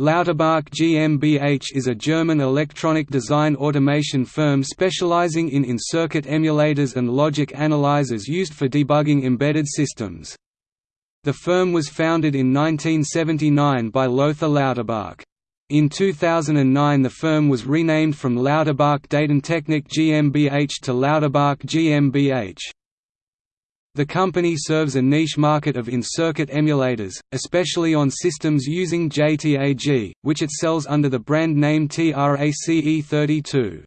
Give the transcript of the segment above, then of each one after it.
Lauterbach GmbH is a German electronic design automation firm specializing in in-circuit emulators and logic analyzers used for debugging embedded systems. The firm was founded in 1979 by Lothar Lauterbach. In 2009 the firm was renamed from Lauterbach Datentechnik GmbH to Lauterbach GmbH. The company serves a niche market of in-circuit emulators, especially on systems using JTAG, which it sells under the brand name TRACE32.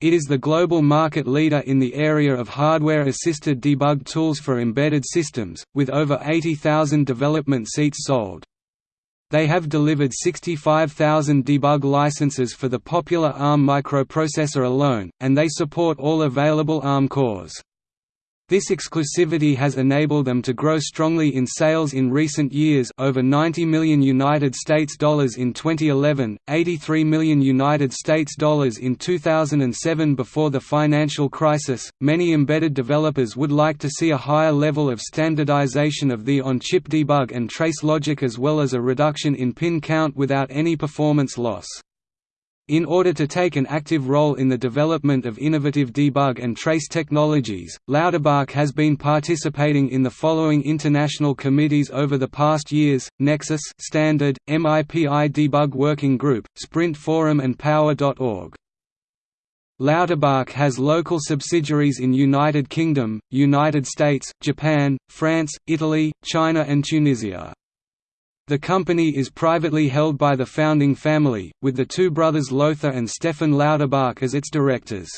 It is the global market leader in the area of hardware-assisted debug tools for embedded systems, with over 80,000 development seats sold. They have delivered 65,000 debug licenses for the popular ARM microprocessor alone, and they support all available ARM cores. This exclusivity has enabled them to grow strongly in sales in recent years over 90 million United States dollars in 2011, 83 million United States dollars in 2007 before the financial crisis. Many embedded developers would like to see a higher level of standardization of the on-chip debug and trace logic as well as a reduction in pin count without any performance loss. In order to take an active role in the development of innovative debug and trace technologies, Lauterbach has been participating in the following international committees over the past years, Nexus Standard, MIPI Debug Working Group, Sprint Forum and Power.org. Lauterbach has local subsidiaries in United Kingdom, United States, Japan, France, Italy, China and Tunisia. The company is privately held by the founding family, with the two brothers Lothar and Stefan Lauterbach as its directors.